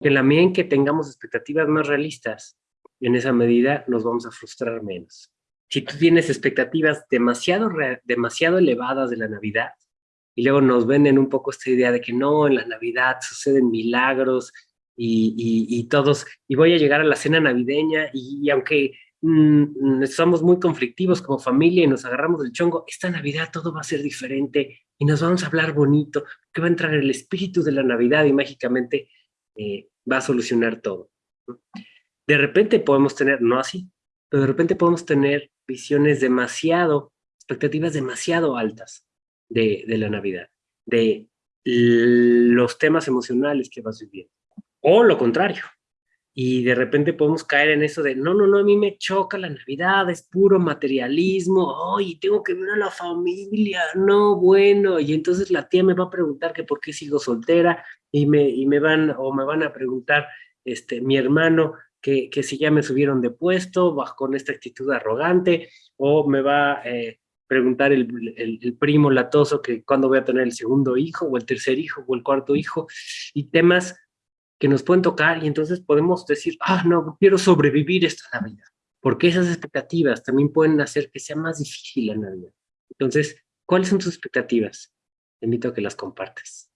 En la medida en que tengamos expectativas más realistas, en esa medida nos vamos a frustrar menos. Si tú tienes expectativas demasiado, demasiado elevadas de la Navidad, y luego nos venden un poco esta idea de que no, en la Navidad suceden milagros y, todos, y voy a llegar a la cena navideña y, aunque mm, somos muy conflictivos como familia y nos agarramos del chongo, esta Navidad todo va a ser diferente y nos vamos a hablar bonito, que va a entrar el espíritu de la Navidad y mágicamente eh, va a solucionar todo. De repente podemos tener, no así, pero de repente podemos tener visiones demasiado, expectativas demasiado altas de, de la Navidad, de los temas emocionales que vas viviendo. O lo contrario. Y de repente podemos caer en eso de, no, no, no, a mí me choca la Navidad, es puro materialismo, ay, tengo que ver a la familia, no, bueno, y entonces la tía me va a preguntar que por qué sigo soltera, y me, y me van, o me van a preguntar, este, mi hermano, que, que si ya me subieron de puesto, con esta actitud arrogante, o me va a eh, preguntar el, el, primo latoso que cuándo voy a tener el segundo hijo, o el tercer hijo, o el cuarto hijo, y temas que nos pueden tocar, y entonces podemos decir, ah, no, quiero sobrevivir esta Navidad, porque esas expectativas también pueden hacer que sea más difícil la Navidad. Entonces, ¿cuáles son tus expectativas? Te invito a que las compartas.